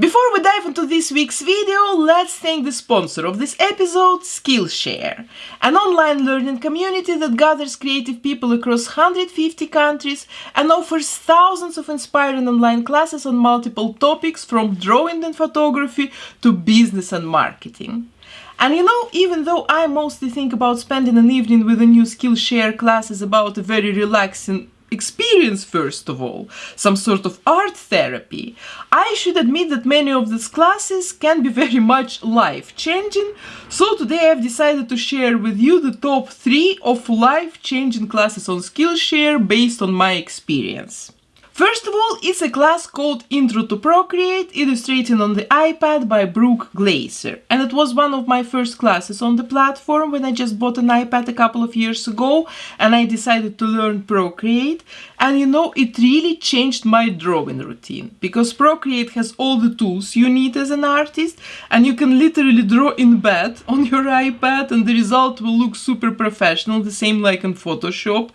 Before we dive into this week's video, let's thank the sponsor of this episode, Skillshare, an online learning community that gathers creative people across 150 countries and offers thousands of inspiring online classes on multiple topics from drawing and photography to business and marketing. And you know, even though I mostly think about spending an evening with a new Skillshare class is about a very relaxing experience first of all, some sort of art therapy, I should admit that many of these classes can be very much life-changing, so today I've decided to share with you the top 3 of life-changing classes on Skillshare based on my experience. First of all, it's a class called Intro to Procreate, illustrated on the iPad by Brooke Glaser. And it was one of my first classes on the platform when I just bought an iPad a couple of years ago and I decided to learn Procreate. And you know, it really changed my drawing routine because Procreate has all the tools you need as an artist and you can literally draw in bed on your iPad and the result will look super professional, the same like in Photoshop.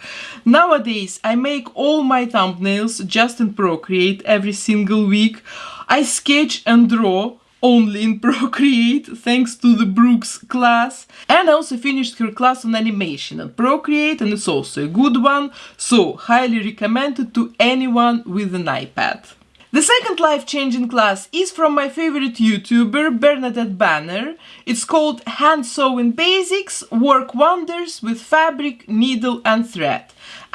Nowadays, I make all my thumbnails just in Procreate every single week. I sketch and draw only in Procreate thanks to the Brooke's class and I also finished her class on animation and Procreate and it's also a good one so highly recommended to anyone with an iPad. The second life-changing class is from my favorite YouTuber Bernadette Banner. It's called Hand Sewing Basics Work Wonders with Fabric, Needle and Thread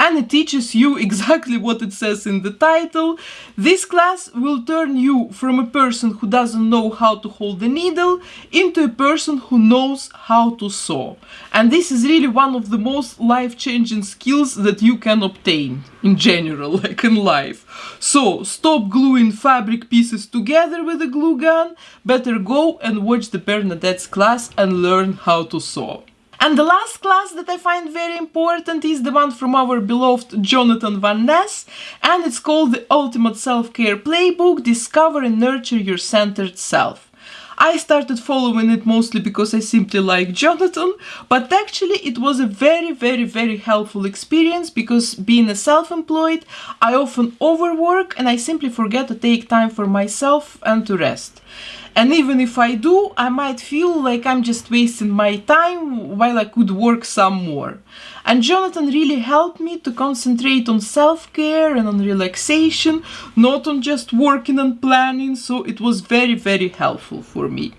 and it teaches you exactly what it says in the title. This class will turn you from a person who doesn't know how to hold the needle into a person who knows how to sew. And this is really one of the most life-changing skills that you can obtain in general, like in life. So, stop gluing fabric pieces together with a glue gun, better go and watch the Bernadette's class and learn how to sew. And the last class that I find very important is the one from our beloved Jonathan Van Ness, and it's called the Ultimate Self-Care Playbook, Discover and Nurture Your Centered Self. I started following it mostly because I simply like Jonathan, but actually it was a very, very, very helpful experience because being a self-employed, I often overwork and I simply forget to take time for myself and to rest. And even if I do, I might feel like I'm just wasting my time while I could work some more. And Jonathan really helped me to concentrate on self-care and on relaxation, not on just working and planning, so it was very, very helpful for me.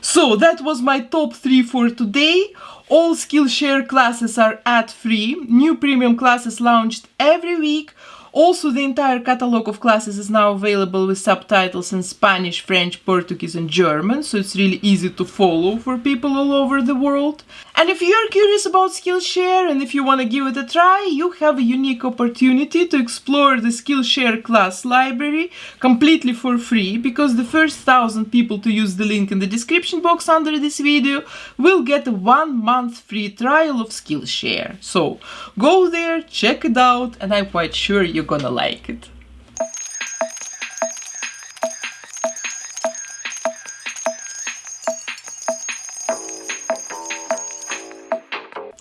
So that was my top 3 for today. All Skillshare classes are ad-free, new premium classes launched every week, also, the entire catalog of classes is now available with subtitles in Spanish, French, Portuguese and German, so it's really easy to follow for people all over the world. And if you're curious about Skillshare and if you want to give it a try, you have a unique opportunity to explore the Skillshare class library completely for free, because the first thousand people to use the link in the description box under this video will get a one month free trial of Skillshare. So go there, check it out, and I'm quite sure you you're gonna like it.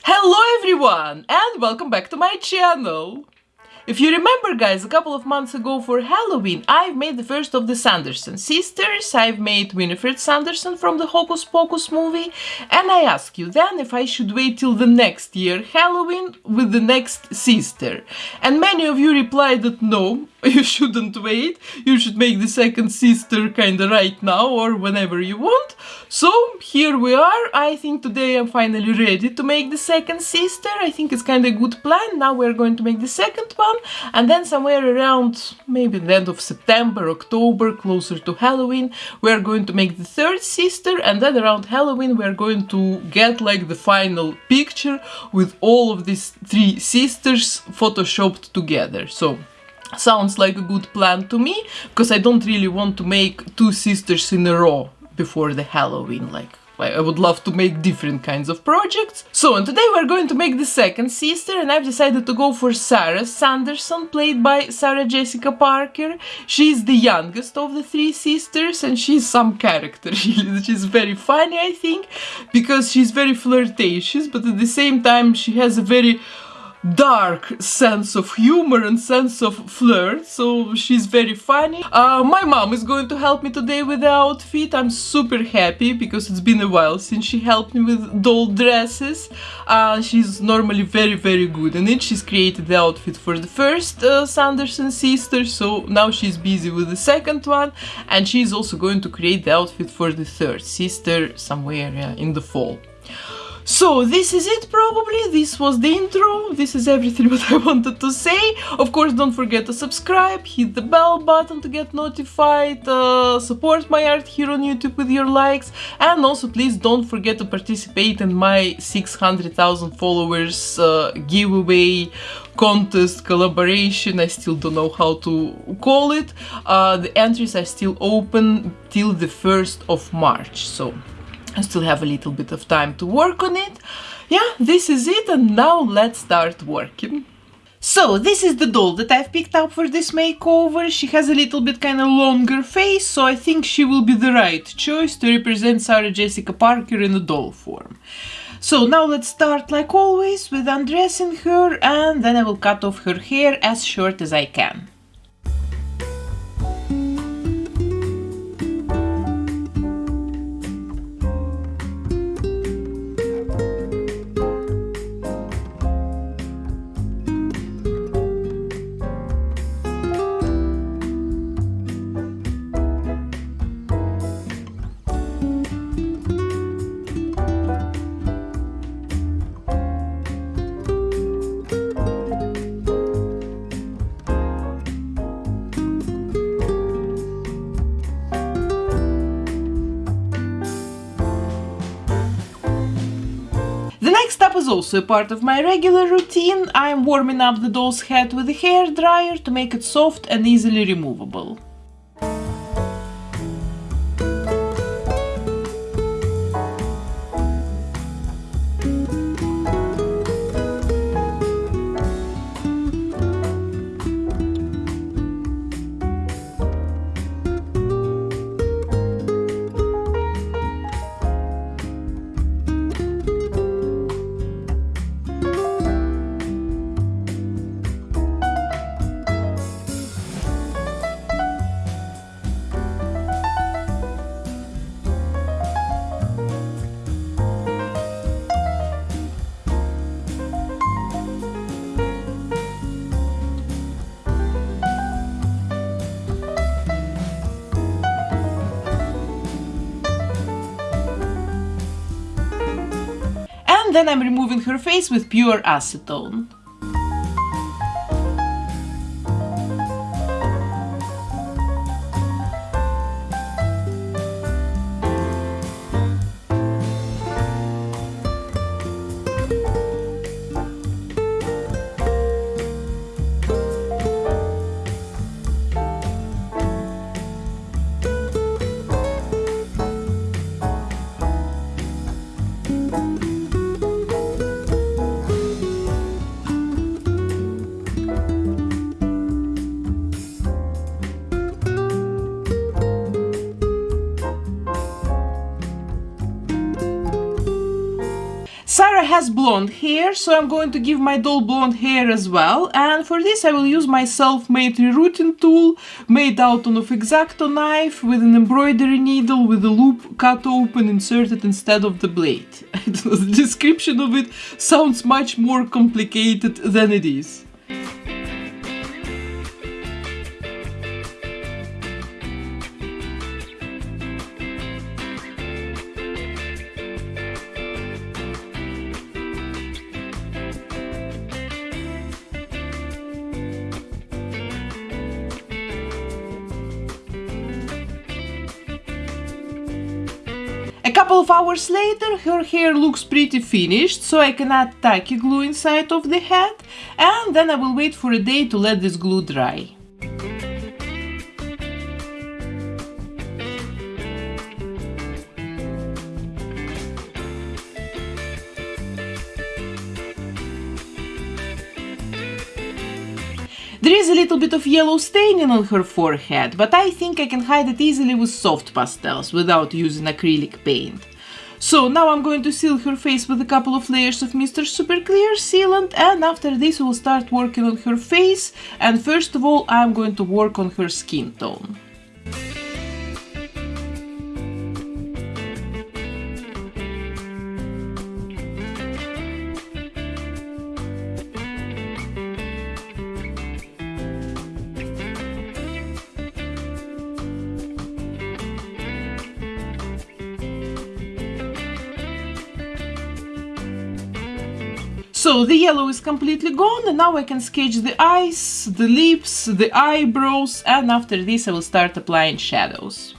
Hello everyone and welcome back to my channel! If you remember guys, a couple of months ago for Halloween, I've made the first of the Sanderson sisters, I've made Winifred Sanderson from the Hocus Pocus movie, and I asked you then if I should wait till the next year Halloween with the next sister. And many of you replied that no, you shouldn't wait, you should make the second sister kinda right now or whenever you want. So here we are, I think today I'm finally ready to make the second sister, I think it's kinda a good plan, now we're going to make the second one and then somewhere around maybe the end of September, October, closer to Halloween, we're going to make the third sister and then around Halloween we're going to get like the final picture with all of these three sisters photoshopped together. So sounds like a good plan to me because I don't really want to make two sisters in a row before the Halloween like I would love to make different kinds of projects. So, and today we're going to make the second sister and I've decided to go for Sarah Sanderson, played by Sarah Jessica Parker. She's the youngest of the three sisters and she's some character, she's very funny I think, because she's very flirtatious, but at the same time she has a very dark sense of humor and sense of flirt, so she's very funny. Uh, my mom is going to help me today with the outfit. I'm super happy because it's been a while since she helped me with doll dresses. Uh, she's normally very very good in it. She's created the outfit for the first uh, Sanderson sister, so now she's busy with the second one and she's also going to create the outfit for the third sister somewhere yeah, in the fall. So this is it probably, this was the intro, this is everything what I wanted to say. Of course don't forget to subscribe, hit the bell button to get notified, uh, support my art here on YouTube with your likes. And also please don't forget to participate in my 600,000 followers uh, giveaway contest collaboration. I still don't know how to call it. Uh, the entries are still open till the 1st of march so I still have a little bit of time to work on it. Yeah, this is it and now let's start working. So, this is the doll that I've picked up for this makeover. She has a little bit kind of longer face, so I think she will be the right choice to represent Sarah Jessica Parker in a doll form. So now let's start like always with undressing her and then I will cut off her hair as short as I can. Is also a part of my regular routine. I am warming up the doll's head with a hair dryer to make it soft and easily removable. Then I'm removing her face with pure acetone. Blonde hair, so I'm going to give my doll blonde hair as well. And for this I will use my self-made rerouting tool, made out of X-Acto knife, with an embroidery needle with a loop cut open inserted instead of the blade. the description of it sounds much more complicated than it is. Of hours later her hair looks pretty finished so I can add tacky glue inside of the head and then I will wait for a day to let this glue dry. There is a little bit of yellow staining on her forehead, but I think I can hide it easily with soft pastels without using acrylic paint. So now I'm going to seal her face with a couple of layers of Mr. Super Clear sealant and after this we'll start working on her face and first of all I'm going to work on her skin tone. So the yellow is completely gone and now I can sketch the eyes, the lips, the eyebrows and after this I will start applying shadows.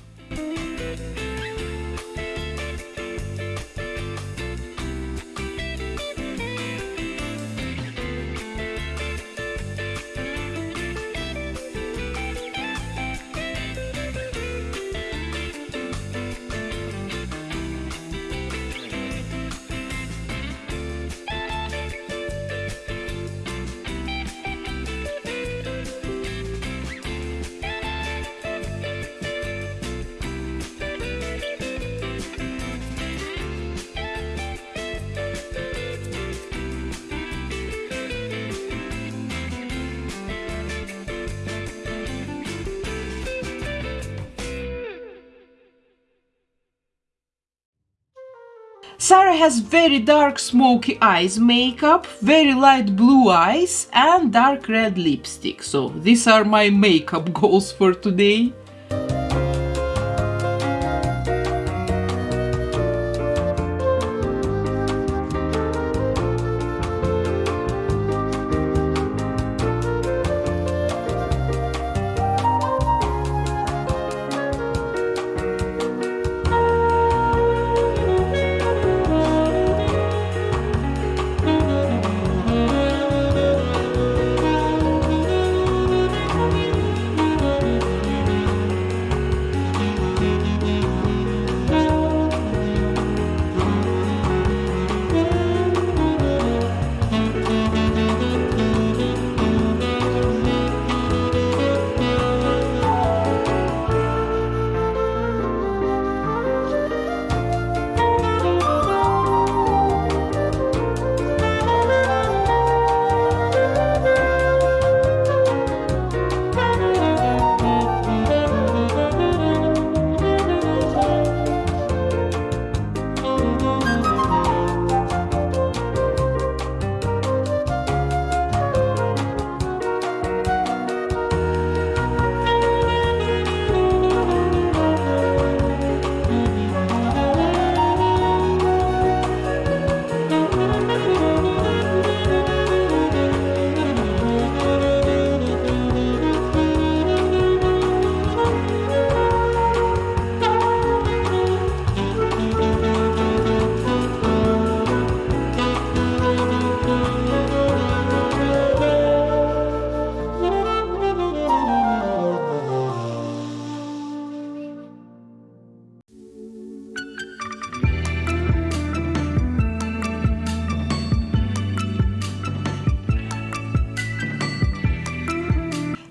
Sarah has very dark smoky eyes makeup, very light blue eyes and dark red lipstick. So these are my makeup goals for today.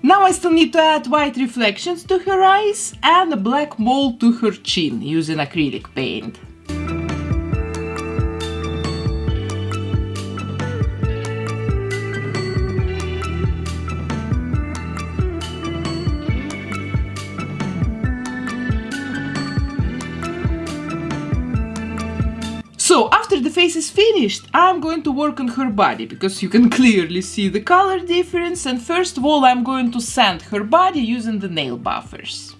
Now I still need to add white reflections to her eyes and a black mold to her chin using acrylic paint. Face is finished, I'm going to work on her body because you can clearly see the color difference and first of all I'm going to sand her body using the nail buffers.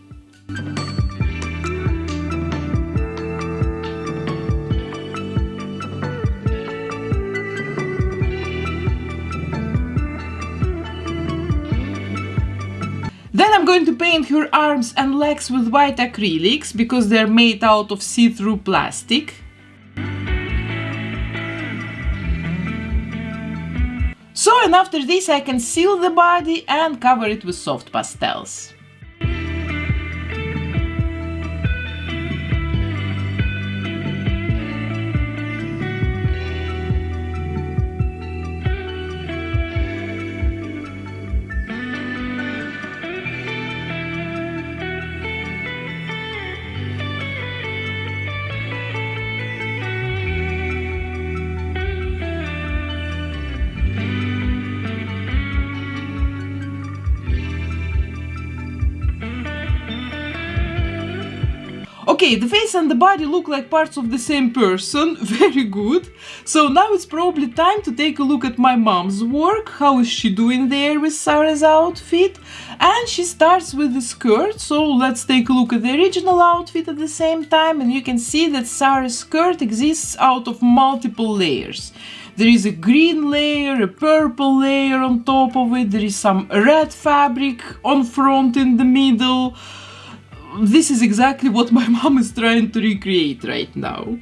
Then I'm going to paint her arms and legs with white acrylics because they're made out of see-through plastic. So and after this I can seal the body and cover it with soft pastels. Okay, the face and the body look like parts of the same person. Very good. So now it's probably time to take a look at my mom's work. How is she doing there with Sarah's outfit? And she starts with the skirt. So let's take a look at the original outfit at the same time. And you can see that Sarah's skirt exists out of multiple layers. There is a green layer, a purple layer on top of it. There is some red fabric on front in the middle this is exactly what my mom is trying to recreate right now.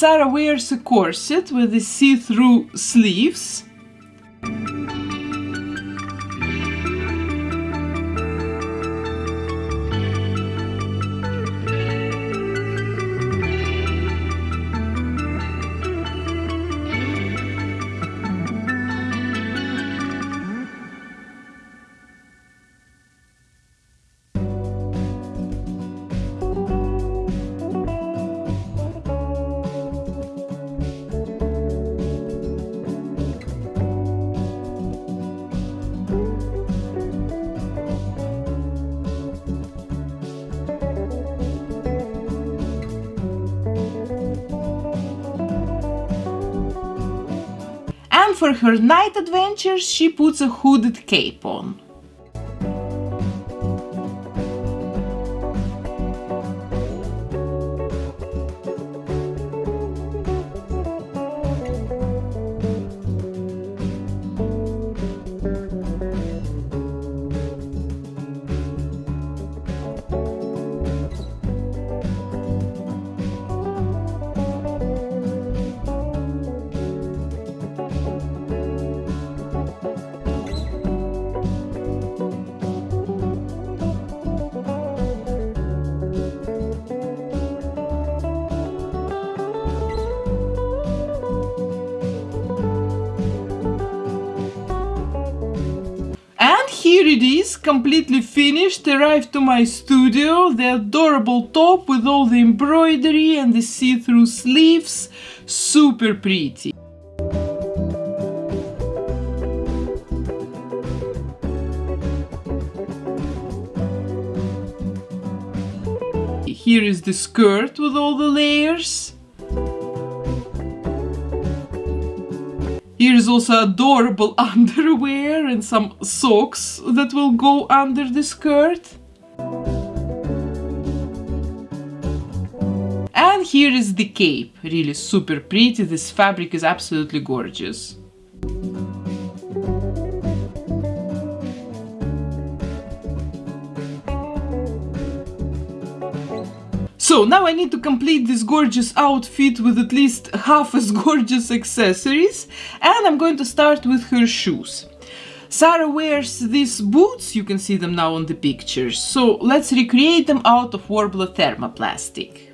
Sarah wears a corset with the see-through sleeves. For her night adventures she puts a hooded cape on. Completely finished, arrived to my studio, the adorable top with all the embroidery and the see-through sleeves, super pretty. Here is the skirt with all the layers. Here's also adorable underwear and some socks that will go under the skirt. And here is the cape, really super pretty, this fabric is absolutely gorgeous. So now I need to complete this gorgeous outfit with at least half as gorgeous accessories and I'm going to start with her shoes. Sarah wears these boots, you can see them now on the pictures, so let's recreate them out of Worbla thermoplastic.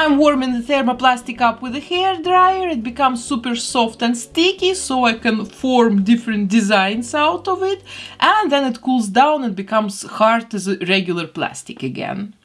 I'm warming the thermoplastic up with a hair dryer. It becomes super soft and sticky so I can form different designs out of it. And then it cools down and becomes hard as a regular plastic again.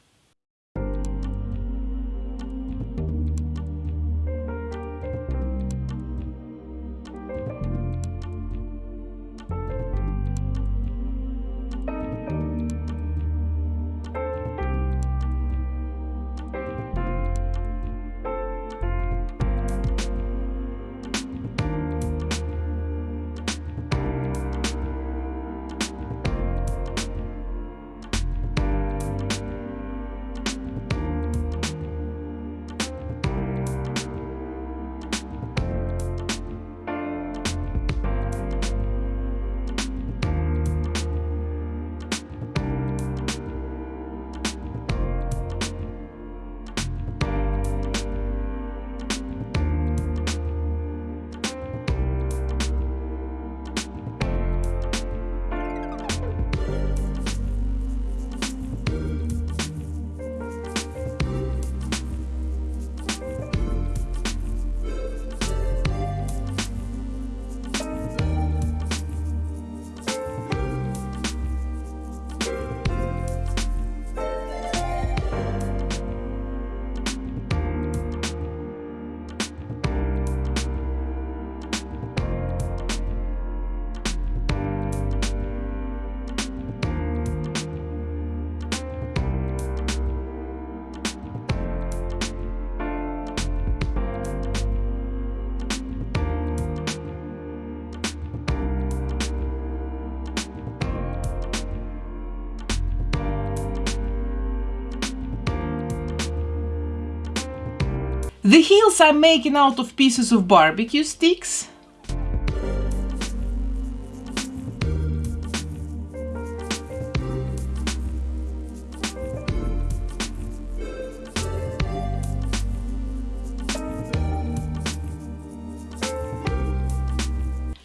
The heels I'm making out of pieces of barbecue sticks.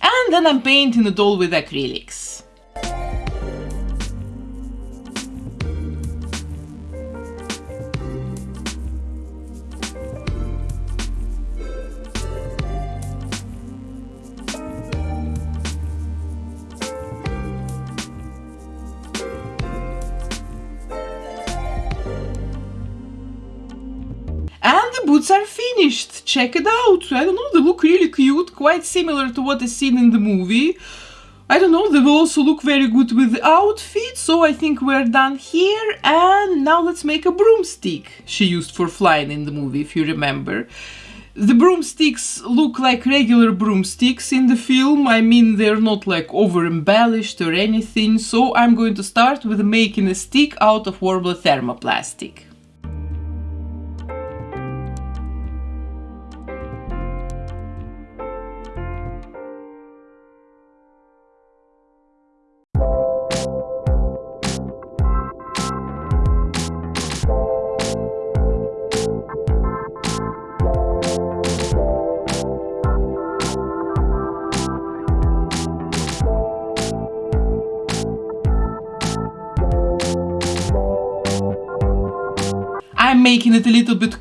And then I'm painting it all with acrylics. Check it out. I don't know, they look really cute, quite similar to what is seen in the movie. I don't know, they will also look very good with the outfit, so I think we're done here. And now let's make a broomstick she used for flying in the movie, if you remember. The broomsticks look like regular broomsticks in the film. I mean, they're not like over embellished or anything. So I'm going to start with making a stick out of Worbla thermoplastic.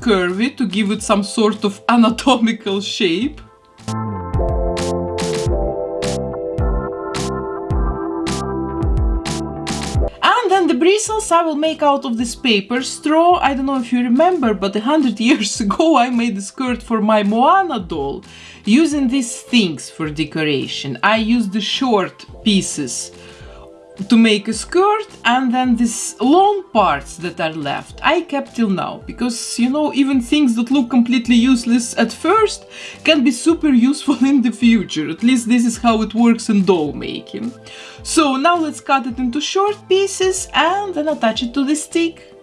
Curvy to give it some sort of anatomical shape. And then the bristles I will make out of this paper straw. I don't know if you remember, but a hundred years ago I made a skirt for my Moana doll using these things for decoration. I used the short pieces to make a skirt and then these long parts that are left. I kept till now because you know even things that look completely useless at first can be super useful in the future. At least this is how it works in doll making. So now let's cut it into short pieces and then attach it to the stick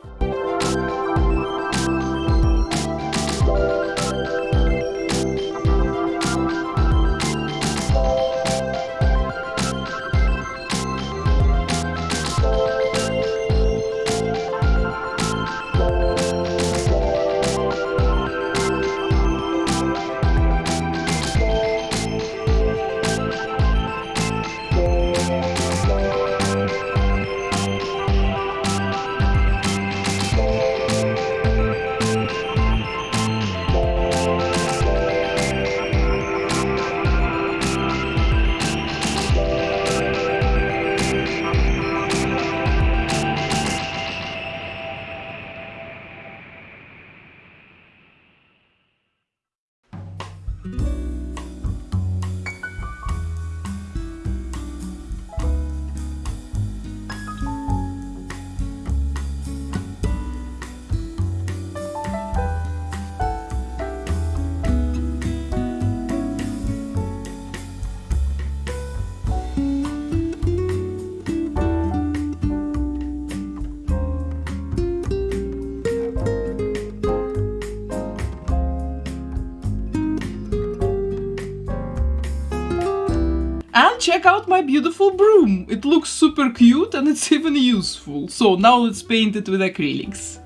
my beautiful broom. It looks super cute and it's even useful. So now let's paint it with acrylics.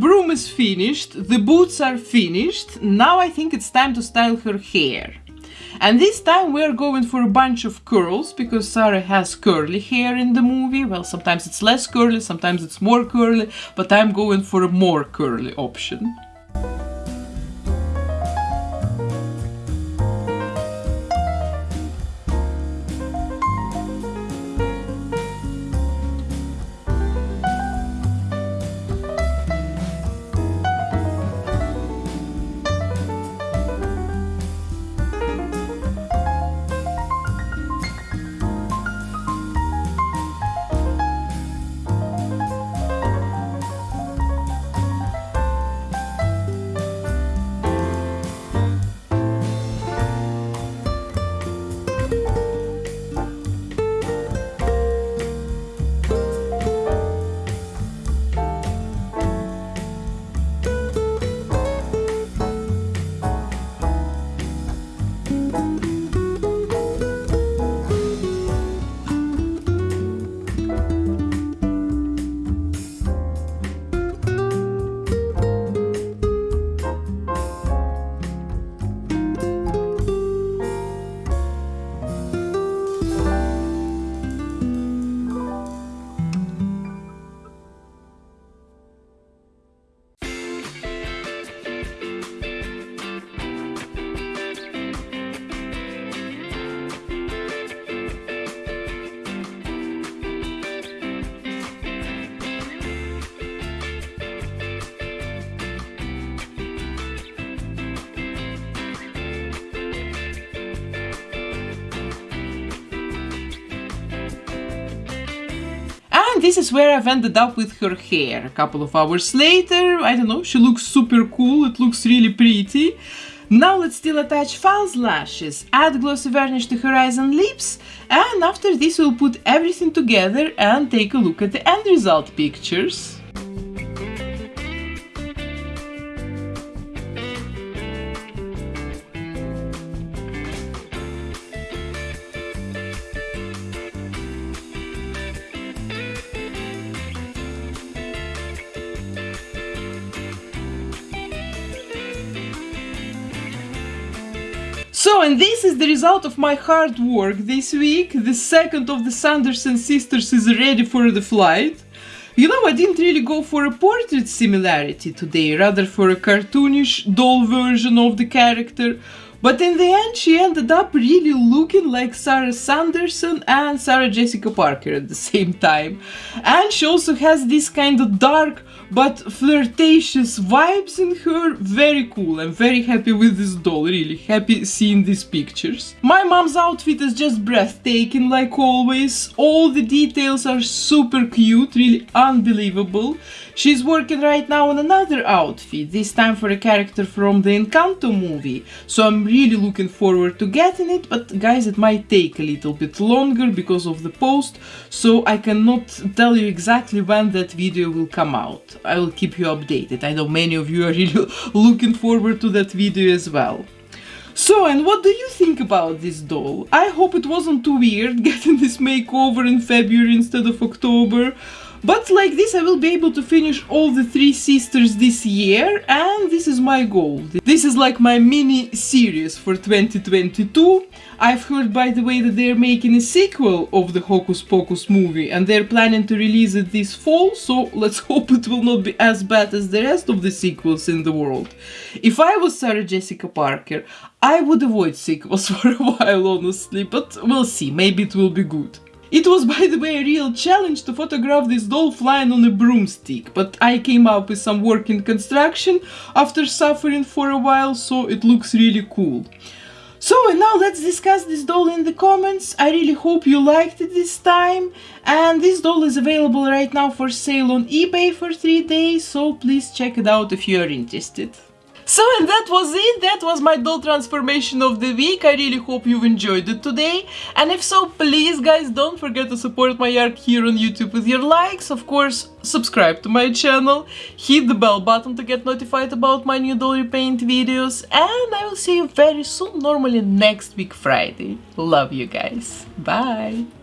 Broom is finished, the boots are finished, now I think it's time to style her hair. And this time we're going for a bunch of curls, because Sarah has curly hair in the movie. Well, sometimes it's less curly, sometimes it's more curly, but I'm going for a more curly option. This is where I've ended up with her hair. A couple of hours later, I don't know, she looks super cool, it looks really pretty. Now let's still attach false lashes, add glossy varnish to her eyes and lips, and after this we'll put everything together and take a look at the end result pictures. Is the result of my hard work this week. The second of the Sanderson sisters is ready for the flight. You know, I didn't really go for a portrait similarity today, rather for a cartoonish doll version of the character. But in the end, she ended up really looking like Sarah Sanderson and Sarah Jessica Parker at the same time. And she also has this kind of dark but flirtatious vibes in her. Very cool. I'm very happy with this doll, really happy seeing these pictures. My mom's outfit is just breathtaking like always. All the details are super cute, really unbelievable. She's working right now on another outfit, this time for a character from the Encanto movie. So I'm really looking forward to getting it, but guys, it might take a little bit longer because of the post, so I cannot tell you exactly when that video will come out. I will keep you updated. I know many of you are really looking forward to that video as well. So, and what do you think about this doll? I hope it wasn't too weird getting this makeover in February instead of October. But like this I will be able to finish all the three sisters this year and this is my goal. This is like my mini series for 2022. I've heard by the way that they're making a sequel of the Hocus Pocus movie and they're planning to release it this fall so let's hope it will not be as bad as the rest of the sequels in the world. If I was Sarah Jessica Parker I would avoid sequels for a while honestly but we'll see maybe it will be good. It was by the way a real challenge to photograph this doll flying on a broomstick, but I came up with some working construction after suffering for a while, so it looks really cool. So and now let's discuss this doll in the comments. I really hope you liked it this time. And this doll is available right now for sale on eBay for 3 days, so please check it out if you are interested. So and that was it, that was my doll transformation of the week, I really hope you've enjoyed it today, and if so, please guys don't forget to support my art here on YouTube with your likes, of course subscribe to my channel, hit the bell button to get notified about my new doll repaint videos, and I will see you very soon, normally next week Friday. Love you guys, bye!